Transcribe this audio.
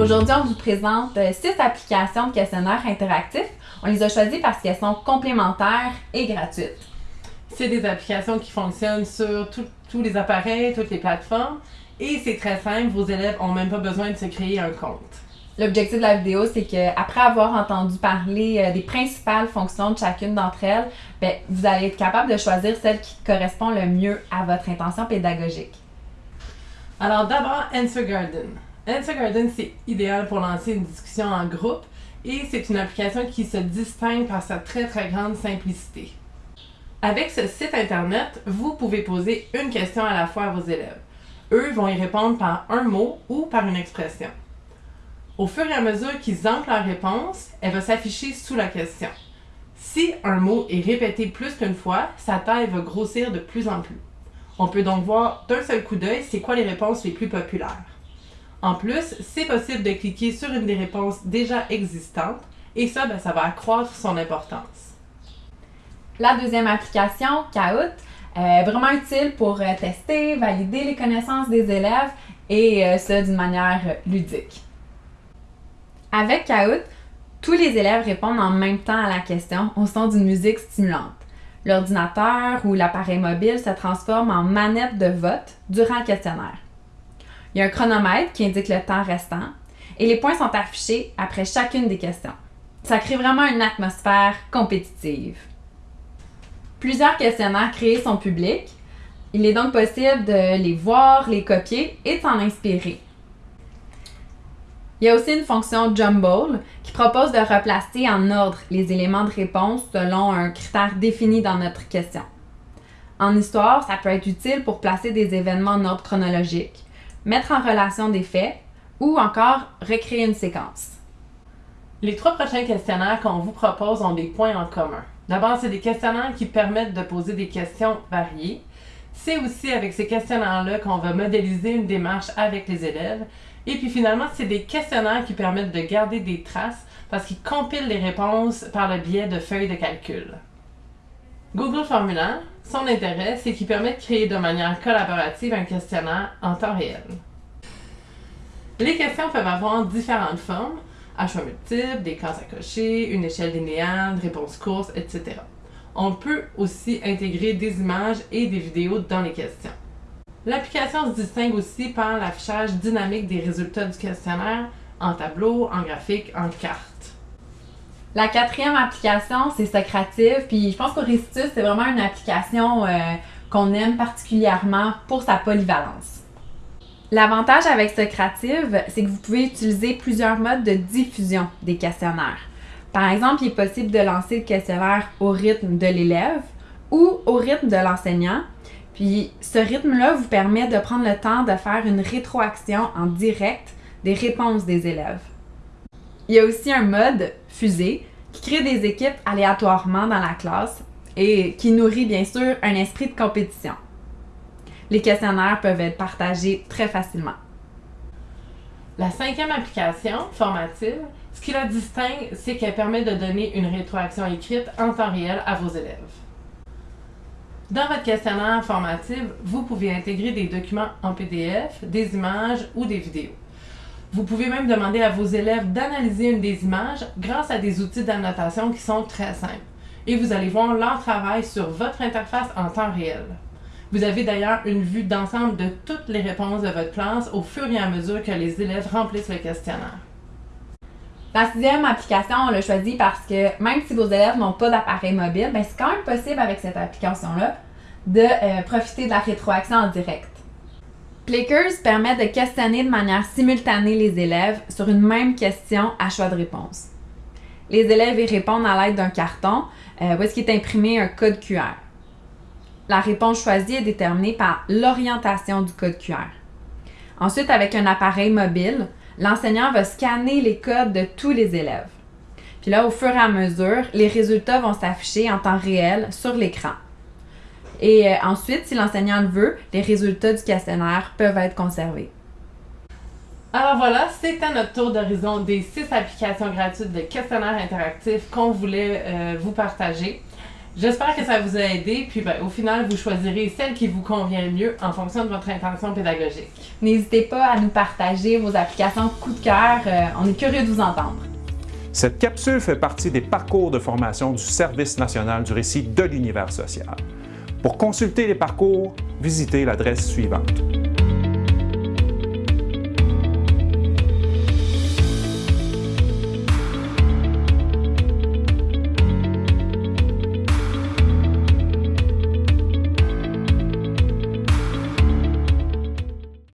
Aujourd'hui, on vous présente euh, six applications de questionnaires interactifs. On les a choisies parce qu'elles sont complémentaires et gratuites. C'est des applications qui fonctionnent sur tous les appareils, toutes les plateformes. Et c'est très simple, vos élèves n'ont même pas besoin de se créer un compte. L'objectif de la vidéo, c'est qu'après avoir entendu parler euh, des principales fonctions de chacune d'entre elles, ben, vous allez être capable de choisir celle qui correspond le mieux à votre intention pédagogique. Alors d'abord, Answer Garden. Answer Garden, c'est idéal pour lancer une discussion en groupe et c'est une application qui se distingue par sa très très grande simplicité. Avec ce site internet, vous pouvez poser une question à la fois à vos élèves. Eux vont y répondre par un mot ou par une expression. Au fur et à mesure qu'ils entrent leur réponse, elle va s'afficher sous la question. Si un mot est répété plus qu'une fois, sa taille va grossir de plus en plus. On peut donc voir d'un seul coup d'œil c'est quoi les réponses les plus populaires. En plus, c'est possible de cliquer sur une des réponses déjà existantes et ça, ben, ça va accroître son importance. La deuxième application, Kahoot, est vraiment utile pour euh, tester, valider les connaissances des élèves et euh, ça d'une manière ludique. Avec Kahoot, tous les élèves répondent en même temps à la question au son d'une musique stimulante. L'ordinateur ou l'appareil mobile se transforme en manette de vote durant le questionnaire. Il y a un chronomètre qui indique le temps restant et les points sont affichés après chacune des questions. Ça crée vraiment une atmosphère compétitive. Plusieurs questionnaires créés sont publics. Il est donc possible de les voir, les copier et de s'en inspirer. Il y a aussi une fonction Jumble qui propose de replacer en ordre les éléments de réponse selon un critère défini dans notre question. En histoire, ça peut être utile pour placer des événements en ordre chronologique, mettre en relation des faits ou encore recréer une séquence. Les trois prochains questionnaires qu'on vous propose ont des points en commun. D'abord, c'est des questionnaires qui permettent de poser des questions variées. C'est aussi avec ces questionnaires-là qu'on va modéliser une démarche avec les élèves. Et puis finalement, c'est des questionnaires qui permettent de garder des traces parce qu'ils compilent les réponses par le biais de feuilles de calcul. Google Formulaire, son intérêt, c'est qu'il permet de créer de manière collaborative un questionnaire en temps réel. Les questions peuvent avoir différentes formes, à choix multiples, des cases à cocher, une échelle linéaire, réponses courtes, etc. On peut aussi intégrer des images et des vidéos dans les questions. L'application se distingue aussi par l'affichage dynamique des résultats du questionnaire en tableau, en graphique, en carte. La quatrième application, c'est Socrative. Puis je pense qu'Auristius, c'est vraiment une application euh, qu'on aime particulièrement pour sa polyvalence. L'avantage avec Socrative, c'est que vous pouvez utiliser plusieurs modes de diffusion des questionnaires. Par exemple, il est possible de lancer le questionnaire au rythme de l'élève ou au rythme de l'enseignant. Puis ce rythme-là vous permet de prendre le temps de faire une rétroaction en direct des réponses des élèves. Il y a aussi un mode fusée qui crée des équipes aléatoirement dans la classe et qui nourrit bien sûr un esprit de compétition. Les questionnaires peuvent être partagés très facilement. La cinquième application, formative, ce qui la distingue, c'est qu'elle permet de donner une rétroaction écrite en temps réel à vos élèves. Dans votre questionnaire formatif, vous pouvez intégrer des documents en PDF, des images ou des vidéos. Vous pouvez même demander à vos élèves d'analyser une des images grâce à des outils d'annotation qui sont très simples. Et vous allez voir leur travail sur votre interface en temps réel. Vous avez d'ailleurs une vue d'ensemble de toutes les réponses de votre classe au fur et à mesure que les élèves remplissent le questionnaire. La sixième application, on l'a choisie parce que même si vos élèves n'ont pas d'appareil mobile, ben, c'est quand même possible avec cette application-là de euh, profiter de la rétroaction en direct. Clickers permet de questionner de manière simultanée les élèves sur une même question à choix de réponse. Les élèves y répondent à l'aide d'un carton euh, où est-ce qu'il est imprimé un code QR. La réponse choisie est déterminée par l'orientation du code QR. Ensuite, avec un appareil mobile, l'enseignant va scanner les codes de tous les élèves. Puis là, au fur et à mesure, les résultats vont s'afficher en temps réel sur l'écran. Et euh, ensuite, si l'enseignant le veut, les résultats du questionnaire peuvent être conservés. Alors voilà, c'était notre tour d'horizon des six applications gratuites de questionnaires interactifs qu'on voulait euh, vous partager. J'espère que ça vous a aidé, puis ben, au final, vous choisirez celle qui vous convient le mieux en fonction de votre intention pédagogique. N'hésitez pas à nous partager vos applications coup de cœur. Euh, on est curieux de vous entendre. Cette capsule fait partie des parcours de formation du Service national du récit de l'univers social. Pour consulter les parcours, visitez l'adresse suivante.